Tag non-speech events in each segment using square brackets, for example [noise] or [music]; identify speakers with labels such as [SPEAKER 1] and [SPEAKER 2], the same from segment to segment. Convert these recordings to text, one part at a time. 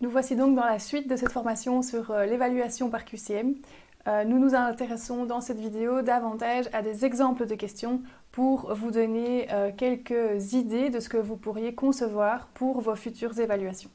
[SPEAKER 1] Nous voici donc dans la suite de cette formation sur euh, l'évaluation par QCM. Euh, nous nous intéressons dans cette vidéo davantage à des exemples de questions pour vous donner euh, quelques idées de ce que vous pourriez concevoir pour vos futures évaluations.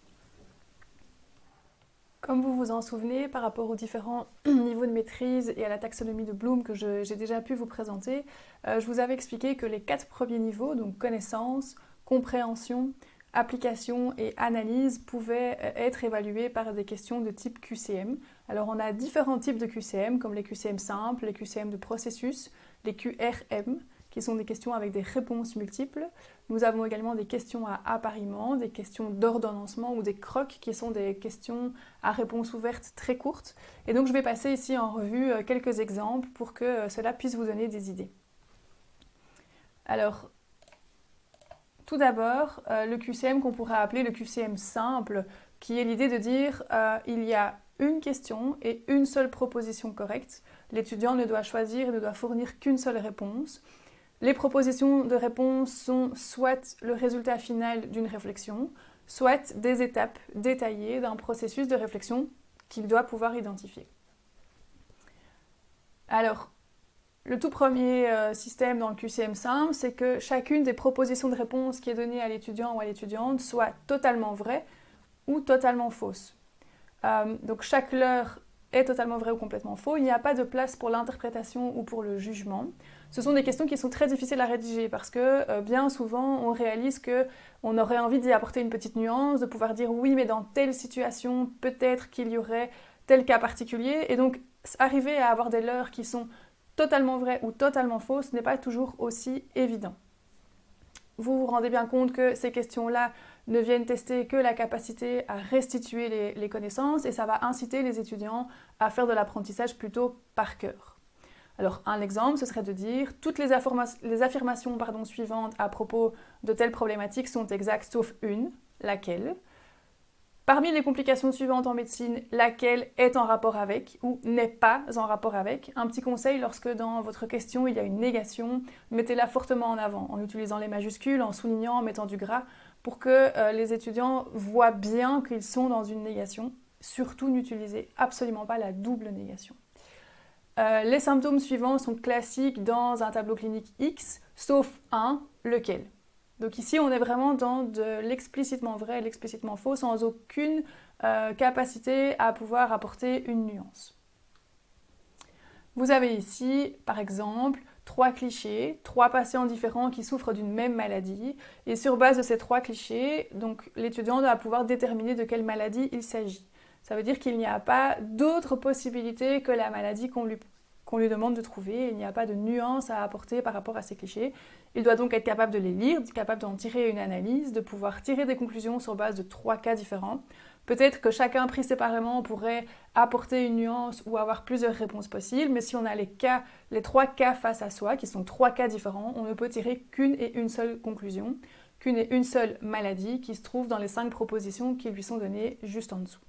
[SPEAKER 1] Comme vous vous en souvenez, par rapport aux différents [clears throat] niveaux de maîtrise et à la taxonomie de Bloom que j'ai déjà pu vous présenter, je vous avais expliqué que les quatre premiers niveaux, donc connaissance, compréhension, application et analyse pouvaient euh, être évaluées par des questions de type QCM. Alors on a différents types de QCM comme les QCM simples, les QCM de processus, les QRM qui sont des questions avec des réponses multiples. Nous avons également des questions à appariement, des questions d'ordonnancement ou des crocs qui sont des questions à réponse ouverte très courtes. Et donc je vais passer ici en revue euh, quelques exemples pour que euh, cela puisse vous donner des idées. Alors, tout d'abord, euh, le QCM qu'on pourrait appeler le QCM simple, qui est l'idée de dire euh, il y a une question et une seule proposition correcte. L'étudiant ne doit choisir et ne doit fournir qu'une seule réponse. Les propositions de réponse sont soit le résultat final d'une réflexion, soit des étapes détaillées d'un processus de réflexion qu'il doit pouvoir identifier. Alors, le tout premier euh, système dans le QCM simple, c'est que chacune des propositions de réponse qui est donnée à l'étudiant ou à l'étudiante soit totalement vraie ou totalement fausse. Euh, donc chaque leurre est totalement vrai ou complètement faux. Il n'y a pas de place pour l'interprétation ou pour le jugement. Ce sont des questions qui sont très difficiles à rédiger parce que euh, bien souvent on réalise que on aurait envie d'y apporter une petite nuance, de pouvoir dire oui mais dans telle situation peut-être qu'il y aurait tel cas particulier et donc arriver à avoir des leurres qui sont totalement vrai ou totalement faux, ce n'est pas toujours aussi évident. Vous vous rendez bien compte que ces questions-là ne viennent tester que la capacité à restituer les, connaissances et ça va inciter les étudiants à faire de l'apprentissage plutôt par cœur. Alors un exemple, ce serait de dire toutes les, affirmations suivantes à propos de telle problématique sont exactes sauf une, laquelle? Parmi les complications suivantes en médecine, laquelle est en rapport avec ou n'est pas en rapport avec? Un petit conseil, lorsque dans votre question il y a une négation, mettez-la fortement en avant, en utilisant les majuscules, en soulignant, en mettant du gras, pour que euh, les étudiants voient bien qu'ils sont dans une négation. Surtout, n'utilisez absolument pas la double négation. Euh, les symptômes suivants sont classiques dans un tableau clinique X, sauf un, lequel? Donc ici, on est vraiment dans de l'explicitement vrai et l'explicitement faux, sans aucune euh, capacité à pouvoir apporter une nuance. Vous avez ici, par exemple, trois clichés, trois patients différents qui souffrent d'une même maladie, et sur base de ces trois clichés, l'étudiant doit pouvoir déterminer de quelle maladie il s'agit. Ça veut dire qu'il n'y a pas d'autre possibilité que la maladie qu'on lui qu'on lui demande de trouver. Il n'y a pas de nuance à apporter par rapport à ces clichés. Il doit donc être capable de les lire, capable d'en tirer une analyse, de pouvoir tirer des conclusions sur base de trois cas différents. Peut-être que chacun pris séparément pourrait apporter une nuance ou avoir plusieurs réponses possibles, mais si on a les cas, les trois cas face à soi, qui sont trois cas différents, on ne peut tirer qu'une et une seule conclusion, qu'une et une seule maladie qui se trouve dans les cinq propositions qui lui sont données juste en dessous.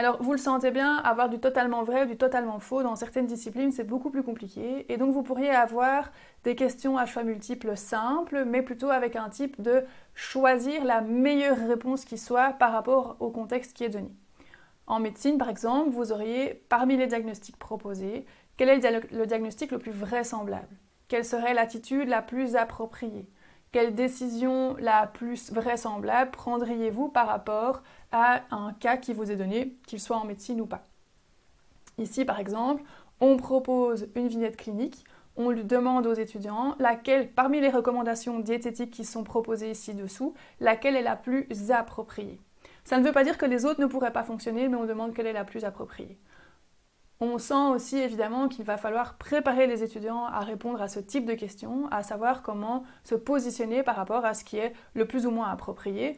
[SPEAKER 1] Alors vous le sentez bien, avoir du totalement vrai ou du totalement faux dans certaines disciplines, c'est beaucoup plus compliqué. Et donc vous pourriez avoir des questions à choix multiples simples, mais plutôt avec un type de choisir la meilleure réponse qui soit par rapport au contexte qui est donné. En médecine, par exemple, vous auriez, parmi les diagnostics proposés, quel est le diagnostic le plus vraisemblable? Quelle serait l'attitude la plus appropriée? Quelle décision la plus vraisemblable prendriez-vous par rapport à un cas qui vous est donné, qu'il soit en médecine ou pas? Ici, par exemple, on propose une vignette clinique, on lui demande aux étudiants laquelle, parmi les recommandations diététiques qui sont proposées ici-dessous, laquelle est la plus appropriée. Ça ne veut pas dire que les autres ne pourraient pas fonctionner, mais on demande quelle est la plus appropriée. On sent aussi évidemment qu'il va falloir préparer les étudiants à répondre à ce type de questions, à savoir comment se positionner par rapport à ce qui est le plus ou moins approprié.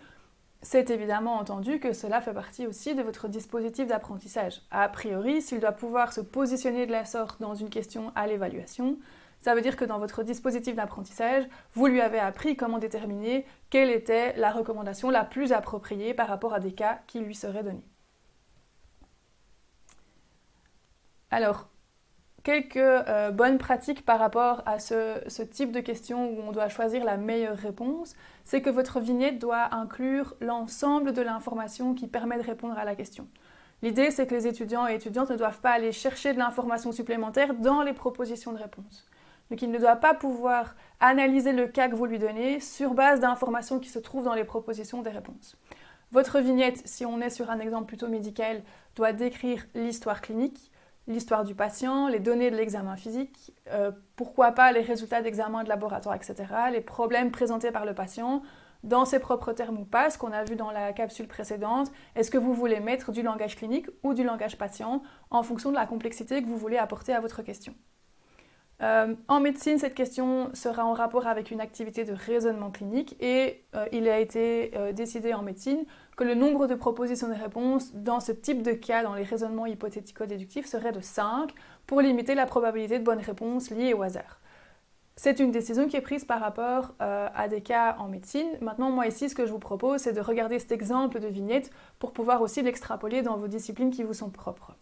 [SPEAKER 1] C'est évidemment entendu que cela fait partie aussi de votre dispositif d'apprentissage. A priori, s'il doit pouvoir se positionner de la sorte dans une question à l'évaluation, ça veut dire que dans votre dispositif d'apprentissage, vous lui avez appris comment déterminer quelle était la recommandation la plus appropriée par rapport à des cas qui lui seraient donnés. Alors, quelques euh, bonnes pratiques par rapport à ce, type de questions où on doit choisir la meilleure réponse, c'est que votre vignette doit inclure l'ensemble de l'information qui permet de répondre à la question. L'idée, c'est que les étudiants et étudiantes ne doivent pas aller chercher de l'information supplémentaire dans les propositions de réponse. Donc il ne doit pas pouvoir analyser le cas que vous lui donnez sur base d'informations qui se trouvent dans les propositions des réponses. Votre vignette, si on est sur un exemple plutôt médical, doit décrire l'histoire clinique, l'histoire du patient, les données de l'examen physique, euh, pourquoi pas les résultats d'examen de laboratoire, etc., les problèmes présentés par le patient, dans ses propres termes ou pas, ce qu'on a vu dans la capsule précédente, est-ce que vous voulez mettre du langage clinique ou du langage patient en fonction de la complexité que vous voulez apporter à votre question. Euh, en médecine, cette question sera en rapport avec une activité de raisonnement clinique et euh, il a été euh, décidé en médecine que le nombre de propositions de réponses dans ce type de cas, dans les raisonnements hypothético-déductifs, serait de 5 pour limiter la probabilité de bonnes réponses liées au hasard. C'est une décision qui est prise par rapport à des cas en médecine. Maintenant, moi ici, ce que je vous propose, c'est de regarder cet exemple de vignette pour pouvoir aussi l'extrapoler dans vos disciplines qui vous sont propres.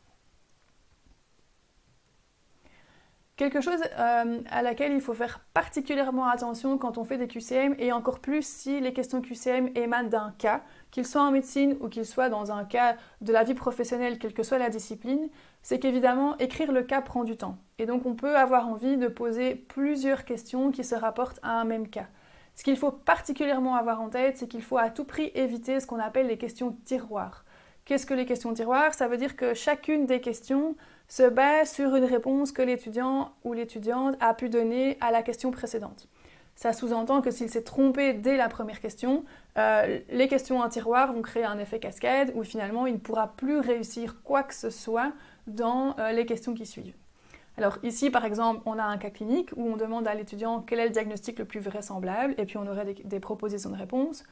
[SPEAKER 1] Quelque chose euh, à laquelle il faut faire particulièrement attention quand on fait des QCM, et encore plus si les questions QCM émanent d'un cas, qu'il soit en médecine ou qu'il soit dans un cas de la vie professionnelle, quelle que soit la discipline, c'est qu'évidemment, écrire le cas prend du temps. Et donc on peut avoir envie de poser plusieurs questions qui se rapportent à un même cas. Ce qu'il faut particulièrement avoir en tête, c'est qu'il faut à tout prix éviter ce qu'on appelle les questions tiroirs. Qu'est-ce que les questions tiroirs? Ça veut dire que chacune des questions se base sur une réponse que l'étudiant ou l'étudiante a pu donner à la question précédente. Ça sous-entend que s'il s'est trompé dès la première question, euh, les questions en tiroir vont créer un effet cascade où finalement il ne pourra plus réussir quoi que ce soit dans euh, les questions qui suivent. Alors ici, par exemple, on a un cas clinique où on demande à l'étudiant quel est le diagnostic le plus vraisemblable et puis on aurait des propositions de réponse.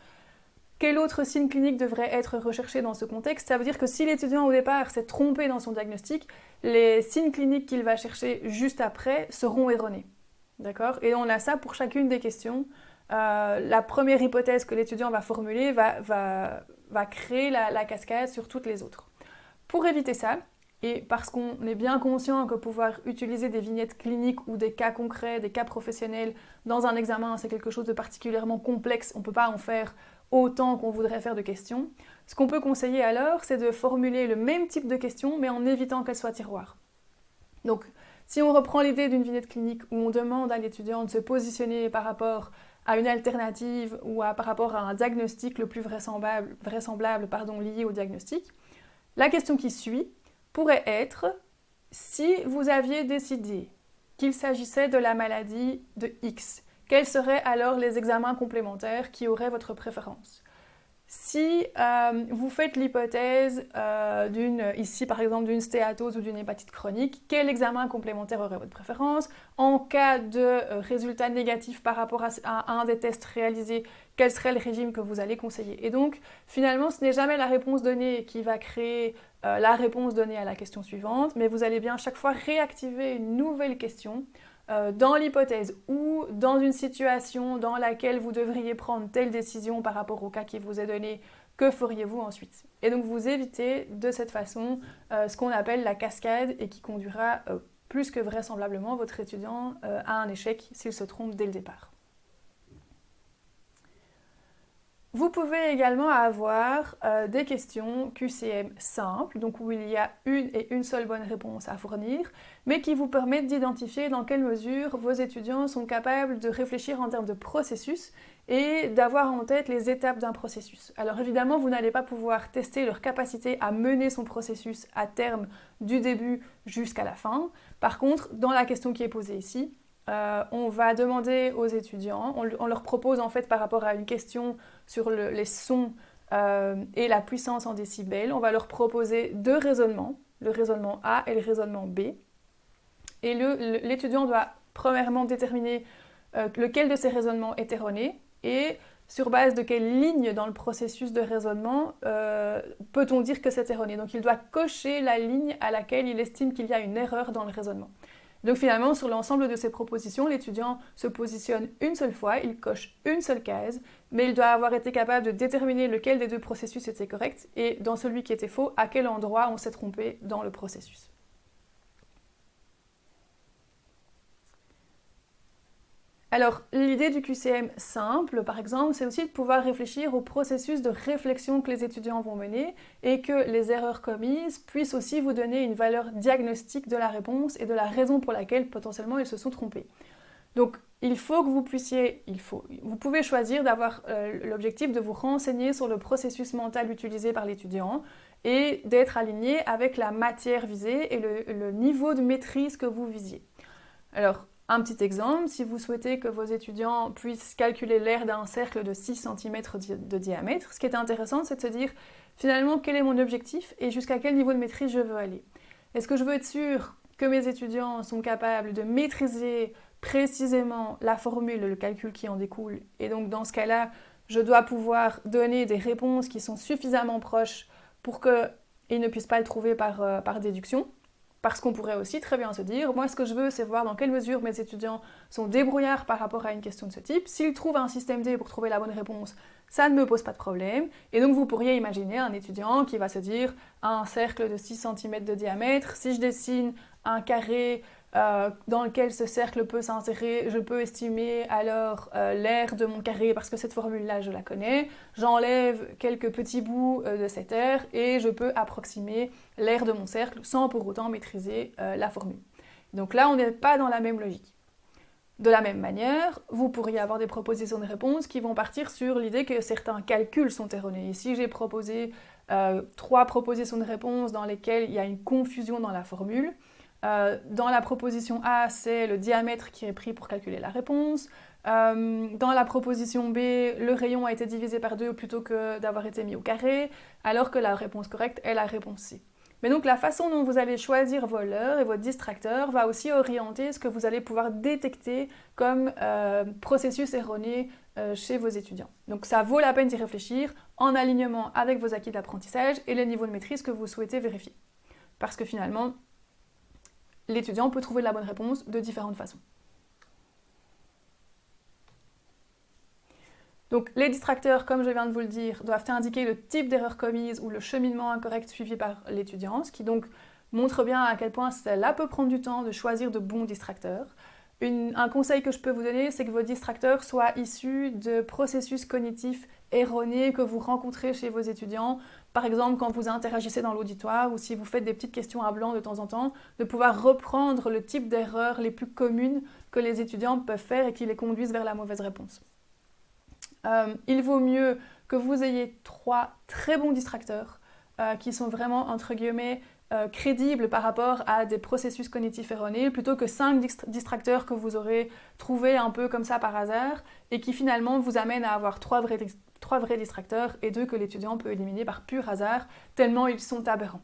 [SPEAKER 1] Quel autre signe clinique devrait être recherché dans ce contexte Ça veut dire que si l'étudiant au départ s'est trompé dans son diagnostic, les signes cliniques qu'il va chercher juste après seront erronés. D'accord? Et on a ça pour chacune des questions. Euh, la première hypothèse que l'étudiant va formuler va, créer la, cascade sur toutes les autres. Pour éviter ça, et parce qu'on est bien conscient que pouvoir utiliser des vignettes cliniques ou des cas concrets, des cas professionnels dans un examen, c'est quelque chose de particulièrement complexe, on ne peut pas en faire autant qu'on voudrait faire de questions. Ce qu'on peut conseiller alors, c'est de formuler le même type de questions, mais en évitant qu'elles soient tiroirs. Donc, si on reprend l'idée d'une vignette clinique où on demande à l'étudiant de se positionner par rapport à une alternative ou par rapport à un diagnostic le plus vraisemblable, vraisemblable pardon, lié au diagnostic, la question qui suit pourrait être si vous aviez décidé qu'il s'agissait de la maladie de X quels seraient alors les examens complémentaires qui auraient votre préférence? Si euh, vous faites l'hypothèse euh, d'une, ici par exemple d'une stéatose ou d'une hépatite chronique, quel examen complémentaire aurait votre préférence? En cas de euh, résultat négatif par rapport à, un des tests réalisés, quel serait le régime que vous allez conseiller? Et donc finalement ce n'est jamais la réponse donnée qui va créer la réponse donnée à la question suivante, mais vous allez bien chaque fois réactiver une nouvelle question euh, dans l'hypothèse ou dans une situation dans laquelle vous devriez prendre telle décision par rapport au cas qui vous est donné, que feriez-vous ensuite? Et donc vous évitez de cette façon euh, ce qu'on appelle la cascade et qui conduira euh, plus que vraisemblablement votre étudiant à un échec s'il se trompe dès le départ. Vous pouvez également avoir euh, des questions QCM simples, donc où il y a une et une seule bonne réponse à fournir, mais qui vous permettent d'identifier dans quelle mesure vos étudiants sont capables de réfléchir en termes de processus et d'avoir en tête les étapes d'un processus. Alors évidemment, vous n'allez pas pouvoir tester leur capacité à mener son processus à terme du début jusqu'à la fin. Par contre, dans la question qui est posée ici, euh, on va demander aux étudiants, on, leur propose en fait par rapport à une question sur les sons euh, et la puissance en décibels, on va leur proposer deux raisonnements, le raisonnement A et le raisonnement B. Et l'étudiant doit premièrement déterminer euh, lequel de ces raisonnements est erroné et sur base de quelle ligne dans le processus de raisonnement peut-on dire que c'est erroné. Donc il doit cocher la ligne à laquelle il estime qu'il y a une erreur dans le raisonnement. Donc finalement, sur l'ensemble de ces propositions, l'étudiant se positionne une seule fois, il coche une seule case, mais il doit avoir été capable de déterminer lequel des deux processus était correct et dans celui qui était faux, à quel endroit on s'est trompé dans le processus. Alors, l'idée du QCM simple, par exemple, c'est aussi de pouvoir réfléchir au processus de réflexion que les étudiants vont mener et que les erreurs commises puissent aussi vous donner une valeur diagnostique de la réponse et de la raison pour laquelle potentiellement ils se sont trompés. Donc, il faut que vous puissiez, il faut, vous pouvez choisir d'avoir euh, l'objectif de vous renseigner sur le processus mental utilisé par l'étudiant et d'être aligné avec la matière visée et le, le niveau de maîtrise que vous visiez. Alors, un petit exemple, si vous souhaitez que vos étudiants puissent calculer l'air d'un cercle de 6 cm de diamètre, ce qui est intéressant, c'est de se dire finalement quel est mon objectif et jusqu'à quel niveau de maîtrise je veux aller. Est-ce que je veux être sûr que mes étudiants sont capables de maîtriser précisément la formule le calcul qui en découle Et donc dans ce cas-là, je dois pouvoir donner des réponses qui sont suffisamment proches pour qu'ils ne puissent pas le trouver par, euh, par déduction? Parce qu'on pourrait aussi très bien se dire, moi ce que je veux c'est voir dans quelle mesure mes étudiants sont débrouillards par rapport à une question de ce type. S'ils trouvent un système D pour trouver la bonne réponse, ça ne me pose pas de problème. Et donc vous pourriez imaginer un étudiant qui va se dire, un cercle de 6 cm de diamètre, si je dessine un carré euh, dans lequel ce cercle peut s'insérer, je peux estimer alors euh, l'air de mon carré parce que cette formule-là, je la connais. J'enlève quelques petits bouts euh, de cet air et je peux approximer l'air de mon cercle sans pour autant maîtriser la formule. Donc là, on n'est pas dans la même logique. De la même manière, vous pourriez avoir des propositions de réponse qui vont partir sur l'idée que certains calculs sont erronés. Ici, j'ai proposé trois propositions de réponse dans lesquelles il y a une confusion dans la formule. Euh, dans la proposition A, c'est le diamètre qui est pris pour calculer la réponse. Euh, dans la proposition B, le rayon a été divisé par 2 plutôt que d'avoir été mis au carré, alors que la réponse correcte est la réponse C. Mais donc la façon dont vous allez choisir vos leurres et votre distracteur va aussi orienter ce que vous allez pouvoir détecter comme euh, processus erroné chez vos étudiants. Donc ça vaut la peine d'y réfléchir en alignement avec vos acquis d'apprentissage et les niveaux de maîtrise que vous souhaitez vérifier. Parce que finalement, l'étudiant peut trouver la bonne réponse de différentes façons. Donc les distracteurs, comme je viens de vous le dire, doivent indiquer le type d'erreur commise ou le cheminement incorrect suivi par l'étudiant, ce qui donc montre bien à quel point cela peut prendre du temps de choisir de bons distracteurs un conseil que je peux vous donner, c'est que vos distracteurs soient issus de processus cognitifs erronés que vous rencontrez chez vos étudiants. Par exemple, quand vous interagissez dans l'auditoire ou si vous faites des petites questions à blanc de temps en temps, de pouvoir reprendre le type d'erreurs les plus communes que les étudiants peuvent faire et qui les conduisent vers la mauvaise réponse. Euh, il vaut mieux que vous ayez trois très bons distracteurs euh, qui sont vraiment, entre guillemets, euh, crédible par rapport à des processus cognitifs erronés, plutôt que cinq distracteurs que vous aurez trouvés un peu comme ça par hasard, et qui finalement vous amènent à avoir trois vrais, trois vrais distracteurs et deux que l'étudiant peut éliminer par pur hasard, tellement ils sont aberrants.